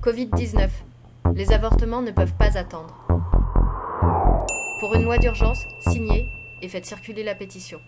Covid-19. Les avortements ne peuvent pas attendre. Pour une loi d'urgence, signez et faites circuler la pétition.